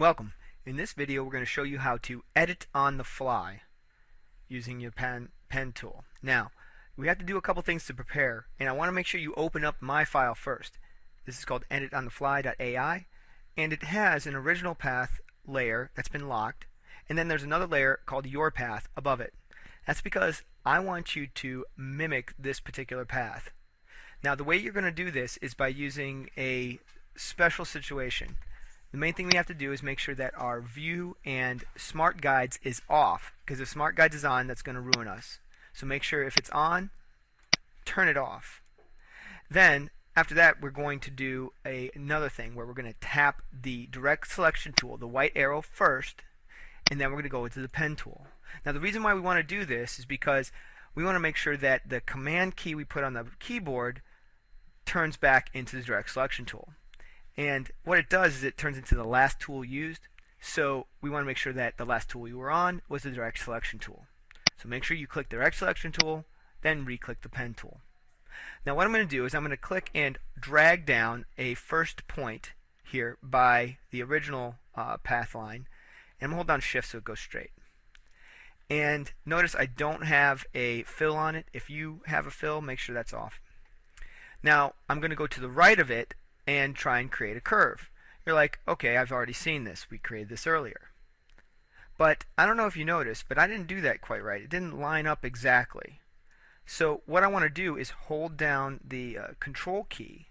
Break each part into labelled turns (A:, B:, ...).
A: Welcome. In this video we're going to show you how to edit on the fly using your pen, pen tool. Now we have to do a couple things to prepare and I want to make sure you open up my file first. This is called editonthefly.ai and it has an original path layer that's been locked and then there's another layer called your path above it. That's because I want you to mimic this particular path. Now the way you're going to do this is by using a special situation. The main thing we have to do is make sure that our view and smart guides is off because if smart guides is on that's going to ruin us. So make sure if it's on turn it off. Then after that we're going to do a, another thing where we're going to tap the direct selection tool, the white arrow first and then we're going to go into the pen tool. Now the reason why we want to do this is because we want to make sure that the command key we put on the keyboard turns back into the direct selection tool. And what it does is it turns into the last tool used. So we want to make sure that the last tool you were on was the direct selection tool. So make sure you click the direct selection tool, then re-click the pen tool. Now what I'm going to do is I'm going to click and drag down a first point here by the original uh, path line and I'm hold down shift so it goes straight. And notice I don't have a fill on it. If you have a fill, make sure that's off. Now I'm going to go to the right of it and try and create a curve. You're like, okay, I've already seen this. We created this earlier. But I don't know if you noticed, but I didn't do that quite right. It didn't line up exactly. So what I want to do is hold down the uh, control key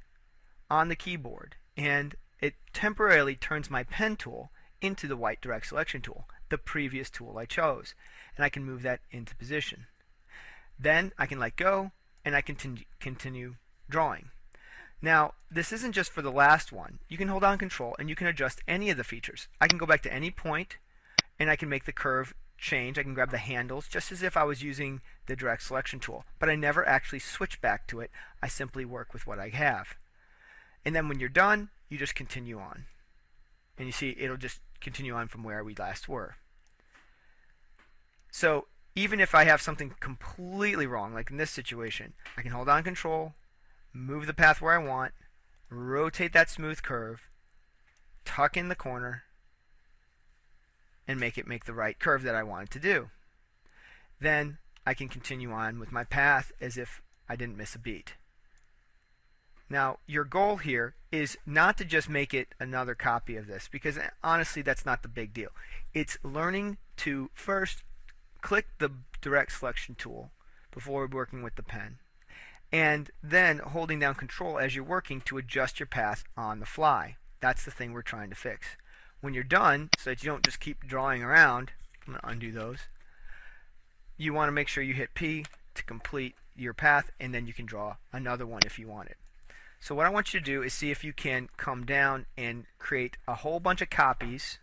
A: on the keyboard and it temporarily turns my pen tool into the white direct selection tool, the previous tool I chose. And I can move that into position. Then I can let go and I continue, continue drawing. Now, this isn't just for the last one. You can hold down control and you can adjust any of the features. I can go back to any point and I can make the curve change. I can grab the handles just as if I was using the direct selection tool. But I never actually switch back to it. I simply work with what I have. And then when you're done, you just continue on. And you see it'll just continue on from where we last were. So even if I have something completely wrong, like in this situation, I can hold on control, move the path where I want, rotate that smooth curve, tuck in the corner, and make it make the right curve that I wanted to do. Then I can continue on with my path as if I didn't miss a beat. Now, your goal here is not to just make it another copy of this, because eh, honestly, that's not the big deal. It's learning to first click the direct selection tool before working with the pen and then holding down control as you're working to adjust your path on the fly. That's the thing we're trying to fix. When you're done, so that you don't just keep drawing around, I'm going to undo those, you want to make sure you hit P to complete your path and then you can draw another one if you want it. So what I want you to do is see if you can come down and create a whole bunch of copies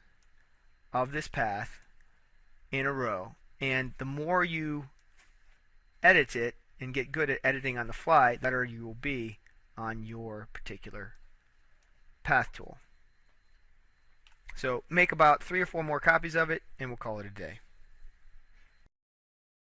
A: of this path in a row. And the more you edit it, and get good at editing on the fly, the better you will be on your particular path tool. So make about three or four more copies of it and we'll call it a day.